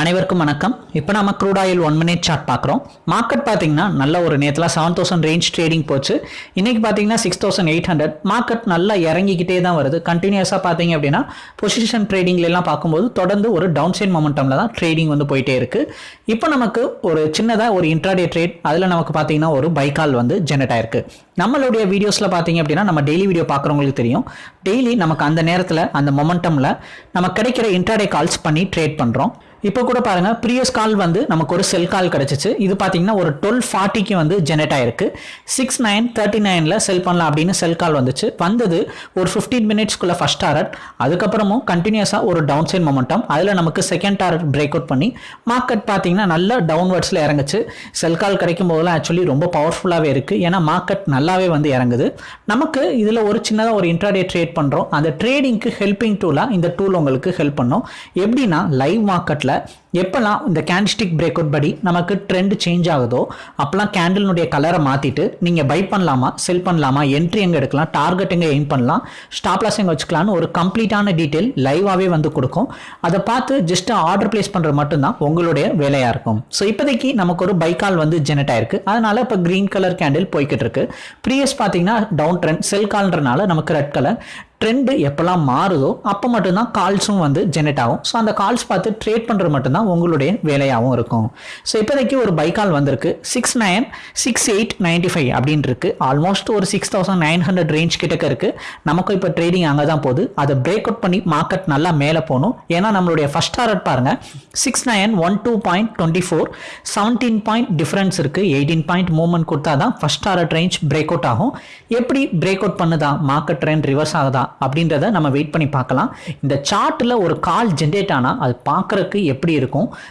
அனைவருக்கும் வணக்கம். இப்போ நம்ம crude oil one minute chart பார்க்குறோம். மார்க்கெட் பார்த்தீங்கன்னா நல்ல ஒரு நேரத்தில் செவன் தௌசண்ட் ரேஞ்ச் ட்ரேடிங் போச்சு. இன்னைக்கு பார்த்தீங்கன்னா six thousand eight hundred market நல்லா இறங்கிக்கிட்டே தான் வருது. கண்டினியூஸாக பார்த்தீங்க அப்படின்னா பொசிஷன் ட்ரேடிங்லாம் பார்க்கும்போது தொடர்ந்து ஒரு டவுன் சைட் மொமெண்டமில் தான் ட்ரேடிங் வந்து போயிட்டே இருக்குது இப்போ நமக்கு ஒரு சின்னதாக ஒரு இன்ட்ராடே ட்ரேட் அதில் நமக்கு பார்த்தீங்கன்னா ஒரு பைக்கால் வந்து ஜெனரேட் ஆயிருக்கு. நம்மளுடைய வீடியோஸில் பார்த்தீங்க அப்படின்னா நம்ம டெய்லி வீடியோ பார்க்குறவங்களுக்கு தெரியும். டெய்லி நமக்கு அந்த நேரத்தில் அந்த மொமெண்டமில் நம்ம கிடைக்கிற இன்ட்ராடே கால்ஸ் பண்ணி ட்ரேட் பண்ணுறோம் இப்போ கூட பாருங்க ப்ரீவியஸ் கால் வந்து நமக்கு ஒரு செல் கால் கிடைச்சிச்சு. இது பார்த்தீங்கன்னா ஒரு டுவெல் ஃபார்ட்டிக்கு வந்து ஜெனரேட் ஆயிருக்கு. சிக்ஸ் நைன் தேர்ட்டி நைனில் செல் பண்ணலாம் அப்படின்னு செல் கால் வந்துச்சு. வந்தது ஒரு ஃபிஃப்டீன் மினிட்ஸ்க்குள்ள ஃபர்ஸ்ட் டாரட் அதுக்கப்புறமும் கண்டினியூஸாக ஒரு டவுன் சைட் மொமெண்டம் அதில் நமக்கு செகண்ட் டாரட் பிரேக் அவுட் பண்ணி மார்க்கெட் பார்த்தீங்கன்னா நல்ல டவுன்வர்ட்ஸில் இறங்குச்சு. செல் கால் கிடைக்கும் போதெல்லாம் ஆக்சுவலி ரொம்ப பவர்ஃபுல்லாகவே இருக்குது ஏன்னா மார்க்கெட் நல்லாவே வந்து இறங்குது. நமக்கு இதில் ஒரு சின்னதாக ஒரு இன்ட்ராடே ட்ரேட் பண்ணுறோம் அந்த ட்ரேடிங்க்கு ஹெல்பிங் டூலாக இந்த டூல் உங்களுக்கு ஹெல்ப் பண்ணும். எப்படின்னா லைவ் மார்க்கெட்டில் that. எப்போல்லாம் இந்த கேண்டிஸ்டிக் பிரேக் அவுட் படி நமக்கு ட்ரெண்ட் சேஞ்ச் ஆகுதோ அப்போல்லாம் கேண்டிலுடைய கலரை மாற்றிட்டு நீங்கள் பை பண்ணலாமா செல் பண்ணலாமா என்ட்ரி எங்கே எடுக்கலாம் டார்கெட் எங்கே எய்ம் பண்ணலாம் ஸ்டாப் லாஸ் எங்கே வச்சுக்கலாம்னு ஒரு கம்ப்ளீட்டான டீட்டெயில் லைவாகவே வந்து கொடுக்கும். அதை பார்த்து ஜஸ்ட் ஆர்டர் பிளேஸ் பண்ணுறது மட்டும்தான் உங்களுடைய வேலையாக இருக்கும். ஸோ இப்போதைக்கு நமக்கு ஒரு பைக்கால் வந்து ஜெனரேட் ஆயிருக்கு. அதனால் இப்போ க்ரீன் கலர் கேண்டில் போய்கிட்டு இருக்கு. ப்ரீவியஸ் பார்த்தீங்கன்னா டவுன் ட்ரெண்ட் செல் கால்ன்றனால நமக்கு ரெட் கலர் ட்ரெண்டு எப்போல்லாம் மாறுதோ அப்போ மட்டும்தான் கால்ஸும் வந்து ஜெனரேட் ஆகும். ஸோ அந்த கால்ஸ் பார்த்து ட்ரேட் பண்ணுறது மட்டும்தான் தான் உங்களுடைய வேலையாகவும் இருக்கும். ஸோ இப்போதைக்கு ஒரு பைக்கால் வந்திருக்கு. Six nine six eight ninety five அப்படின்னு இருக்கு ஆல்மோஸ்ட் ஒரு six thousand nine hundred range கிட்டக்க இருக்கு. நமக்கு இப்போ ட்ரேடிங் அங்கே தான் போகுது. அதை பிரேக் அவுட் பண்ணி மார்க்கெட் நல்லா மேலே போகணும். ஏன்னா நம்மளுடைய ஃபர்ஸ்ட் டாரட் பாருங்க. Six nine one two point twenty four seventeen point difference இருக்கு. எயிட்டீன் பாயிண்ட் மூவ்மெண்ட் கொடுத்தா தான் first target range break out ஆகும். எப்படி பிரேக் அவுட் பண்ணுதா? மார்க்கெட் ட்ரெண்ட் ரிவர்ஸ் ஆகுதா? அப்படின்றத நம்ம வெயிட் பண்ணி பார்க்கலாம். இந்த சார்ட்டில் ஒரு கால் ஜென்ரேட் ஆனால் அது பார்க்குறக்கு எப்படி இருக்கும்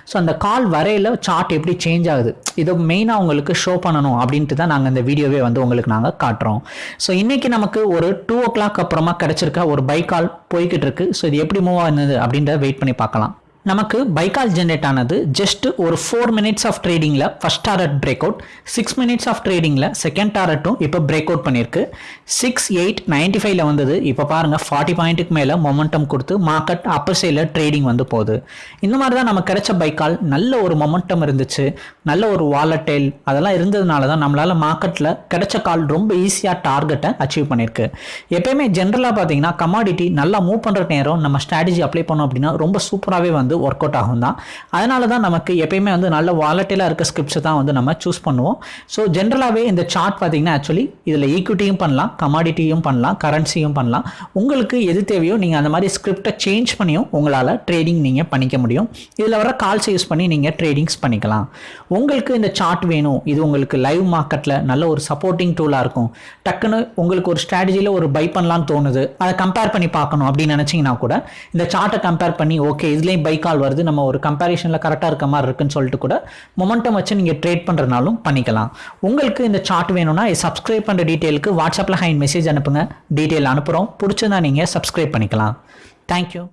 ஸோ அந்த கால் வரையில் சார்ட் எப்படி சேஞ்ச் ஆகுது? இதை மெயினாக உங்களுக்கு ஷோ பண்ணணும் அப்படின்ட்டு தான் நாங்கள் இந்த வீடியோவே வந்து உங்களுக்கு நாங்கள் காட்டுறோம். ஸோ இன்றைக்கி நமக்கு ஒரு டூ ஓ கிளாக் அப்புறமா கிடச்சிருக்க ஒரு பை கால் போய்கிட்டு இருக்கு. ஸோ இது எப்படி மூவ் ஆகுது அப்படின்றத வெயிட் பண்ணி பார்க்கலாம். நமக்கு பைக்கால் ஜென்ரேட் ஆனது ஜஸ்ட் ஒரு four minutes of ட்ரேடிங்கில் first target break out six minutes of ட்ரேடிங்கில் second டாரட்டும் இப்போ பிரேக் அவுட் பண்ணியிருக்கு. சிக்ஸ் எயிட் நைன்டி ஃபைவ்ல வந்தது. இப்போ பாருங்கள் ஃபார்ட்டி பாயிண்ட்டுக்கு மேலே மொமெண்டம் கொடுத்து மார்க்கெட் அப்பர் சைடில் ட்ரேடிங் வந்து போகுது. இந்த மாதிரி தான் நமக்கு கிடைச்ச பைக்கால். நல்ல ஒரு மொமெண்டம் இருந்துச்சு. நல்ல ஒரு வாலட்டைல் அதெல்லாம் இருந்ததுனால தான் நம்மளால் மார்க்கெட்டில் கிடைச்ச கால் ரொம்ப ஈஸியாக டார்கெட்டை அச்சீவ் பண்ணியிருக்கு. எப்பயுமே ஜென்ரலாக பார்த்தீங்கன்னா கமாடிட்டி நல்லா மூவ் பண்ணுற நேரம் நம்ம ஸ்ட்ராட்டஜி அப்ளை பண்ணோம் அப்படின்னா ரொம்ப சூப்பராகவே வந்து ஒர்க் அவுட் ஆகும் தான் அதனால தான் நமக்கு எப்பயுமே வந்து நல்ல வாலட்டிலாக இருக்க ஸ்கிரிப்ட்ஸை தான் வந்து நம்ம சூஸ் பண்ணுவோம். ஸோ ஜென்ரலாகவே இந்த சார்ட் பார்த்தீங்கன்னா ஆக்சுவலி இதில் ஈக்விட்டியும் பண்ணலாம் கமாடிட்டியும் பண்ணலாம் கரன்சியும் பண்ணலாம். உங்களுக்கு எது தேவையோ நீங்கள் அந்த மாதிரி ஸ்கிரிப்டை சேஞ்ச் பண்ணியும் உங்களால் ட்ரேடிங் நீங்கள் பண்ணிக்க முடியும். இதில் வர கால்ஸ் யூஸ் பண்ணி நீங்கள் ட்ரேடிங்ஸ் பண்ணிக்கலாம். உங்களுக்கு இந்த சார்ட் வேணும். இது உங்களுக்கு லைவ் மார்க்கெட்டில் நல்ல ஒரு சப்போர்ட்டிங் டூலாக இருக்கும். டக்குன்னு உங்களுக்கு ஒரு ஸ்ட்ராட்டஜியில் ஒரு பை பண்ணலாம்னு தோணுது. அதை கம்பேர் பண்ணி பார்க்கணும் அப்படின்னு நினச்சிங்கன்னா கூட இந்த சார்ட்டை கம்பேர் பண்ணி ஓகே இதுலேயும் பை கால் வருது. நம்ம ஒரு கம்பேரிஷனில் கரெக்டாக இருக்க மாதிரி இருக்குன்னு சொல்லிட்டு கூட மொமெண்டம் வச்சு நீங்கள் ட்ரேட் பண்ணுறனாலும் பண்ணிக்கலாம். உங்களுக்கு இந்த சார்ட் வேணும்னா சப்ஸ்கிரைப் பண்ணுற டீட்டெயிலுக்கு வாட்ஸ்அப்பில் ஹைன் மெசேஜ் அனுப்புங்க. டீட்டெயில் அனுப்புகிறோம் பிடிச்சதா நீங்கள் சப்ஸ்கிரைப் பண்ணிக்கலாம். தேங்க்யூ